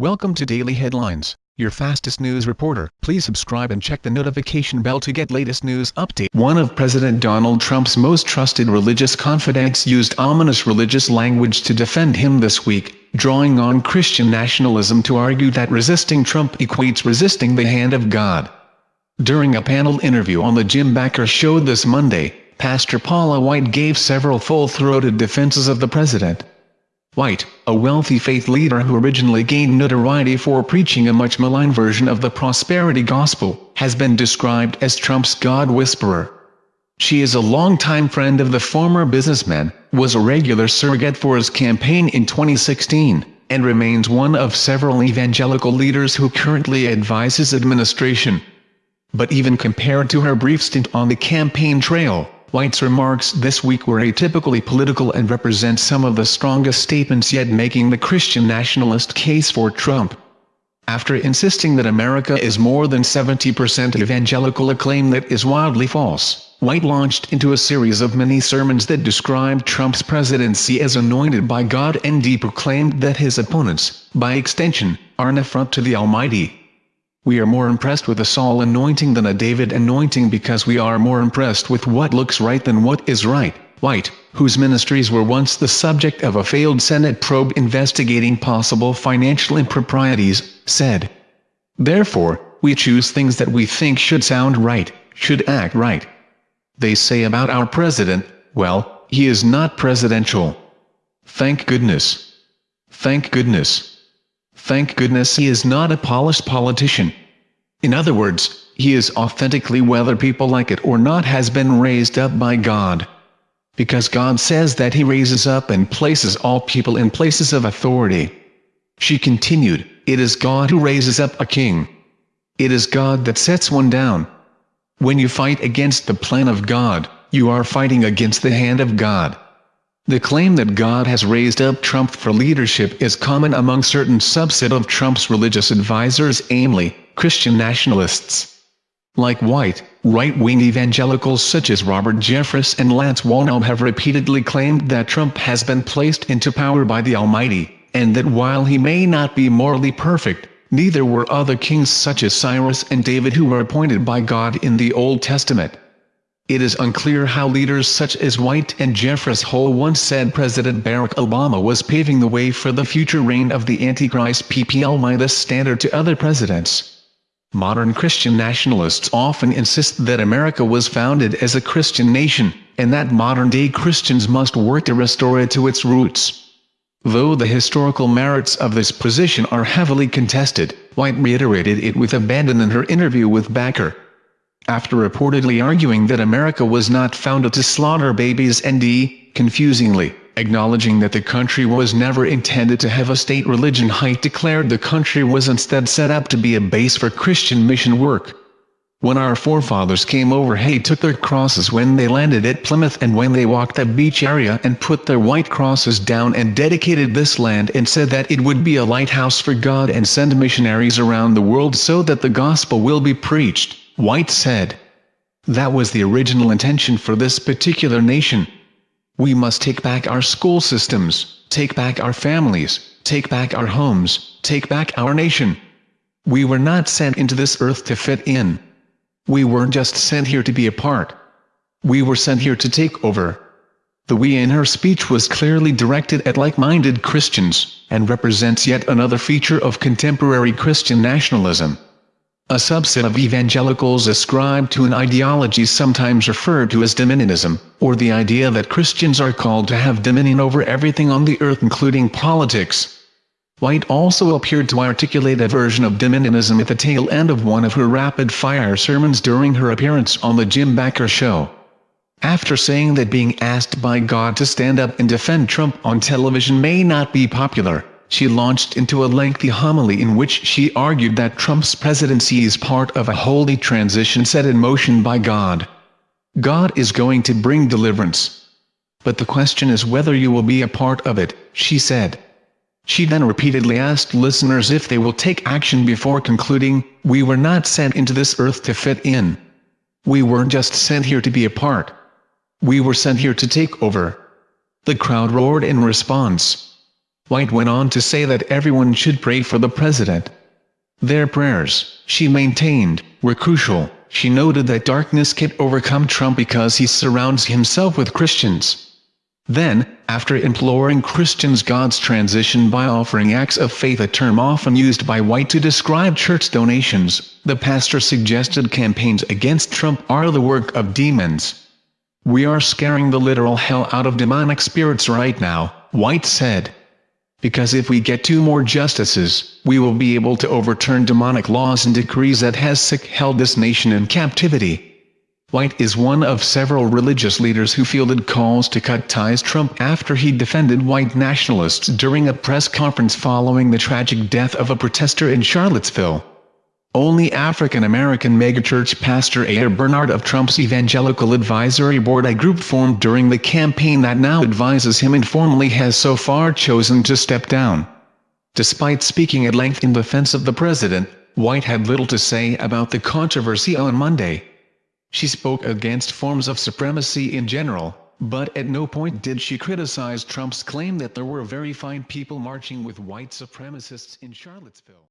Welcome to Daily Headlines, your fastest news reporter. Please subscribe and check the notification bell to get latest news update. One of President Donald Trump's most trusted religious confidants used ominous religious language to defend him this week, drawing on Christian nationalism to argue that resisting Trump equates resisting the hand of God. During a panel interview on the Jim Bakker Show this Monday, Pastor Paula White gave several full-throated defenses of the president. White, a wealthy faith leader who originally gained notoriety for preaching a much maligned version of the prosperity gospel, has been described as Trump's God whisperer. She is a longtime friend of the former businessman, was a regular surrogate for his campaign in 2016, and remains one of several evangelical leaders who currently advise his administration. But even compared to her brief stint on the campaign trail, White's remarks this week were atypically political and represent some of the strongest statements yet making the Christian nationalist case for Trump. After insisting that America is more than 70% evangelical a claim that is wildly false, White launched into a series of mini-sermons that described Trump's presidency as anointed by God and he proclaimed that his opponents, by extension, are an affront to the Almighty. We are more impressed with a Saul anointing than a David anointing because we are more impressed with what looks right than what is right. White, whose ministries were once the subject of a failed Senate probe investigating possible financial improprieties, said. Therefore, we choose things that we think should sound right, should act right. They say about our president, well, he is not presidential. Thank goodness. Thank goodness. Thank goodness he is not a polished politician. In other words, he is authentically whether people like it or not has been raised up by God. Because God says that he raises up and places all people in places of authority. She continued, It is God who raises up a king. It is God that sets one down. When you fight against the plan of God, you are fighting against the hand of God. The claim that God has raised up Trump for leadership is common among certain subset of Trump's religious advisors namely, Christian nationalists. Like white, right-wing evangelicals such as Robert Jeffress and Lance Wallnau have repeatedly claimed that Trump has been placed into power by the Almighty, and that while he may not be morally perfect, neither were other kings such as Cyrus and David who were appointed by God in the Old Testament. It is unclear how leaders such as White and Jeffress Hull once said President Barack Obama was paving the way for the future reign of the Antichrist PPL- standard to other presidents. Modern Christian nationalists often insist that America was founded as a Christian nation, and that modern-day Christians must work to restore it to its roots. Though the historical merits of this position are heavily contested, White reiterated it with abandon in her interview with Bakker after reportedly arguing that America was not founded to slaughter babies and confusingly, acknowledging that the country was never intended to have a state religion Haidt declared the country was instead set up to be a base for Christian mission work. When our forefathers came over Hay took their crosses when they landed at Plymouth and when they walked the beach area and put their white crosses down and dedicated this land and said that it would be a lighthouse for God and send missionaries around the world so that the gospel will be preached. White said. That was the original intention for this particular nation. We must take back our school systems, take back our families, take back our homes, take back our nation. We were not sent into this earth to fit in. We weren't just sent here to be a part. We were sent here to take over. The we in her speech was clearly directed at like-minded Christians, and represents yet another feature of contemporary Christian nationalism. A subset of evangelicals ascribe to an ideology sometimes referred to as dominionism, or the idea that Christians are called to have dominion over everything on the earth including politics. White also appeared to articulate a version of dominionism at the tail end of one of her rapid-fire sermons during her appearance on the Jim Bakker Show. After saying that being asked by God to stand up and defend Trump on television may not be popular, she launched into a lengthy homily in which she argued that Trump's presidency is part of a holy transition set in motion by God. God is going to bring deliverance. But the question is whether you will be a part of it, she said. She then repeatedly asked listeners if they will take action before concluding, we were not sent into this earth to fit in. We weren't just sent here to be a part. We were sent here to take over. The crowd roared in response. White went on to say that everyone should pray for the president. Their prayers, she maintained, were crucial. She noted that darkness can overcome Trump because he surrounds himself with Christians. Then, after imploring Christians God's transition by offering acts of faith a term often used by White to describe church donations, the pastor suggested campaigns against Trump are the work of demons. We are scaring the literal hell out of demonic spirits right now, White said. Because if we get two more justices, we will be able to overturn demonic laws and decrees that has sick held this nation in captivity. White is one of several religious leaders who fielded calls to cut ties Trump after he defended white nationalists during a press conference following the tragic death of a protester in Charlottesville. Only African-American megachurch pastor A.R. Bernard of Trump's Evangelical Advisory Board a group formed during the campaign that now advises him informally has so far chosen to step down. Despite speaking at length in defense of the president, White had little to say about the controversy on Monday. She spoke against forms of supremacy in general, but at no point did she criticize Trump's claim that there were very fine people marching with white supremacists in Charlottesville.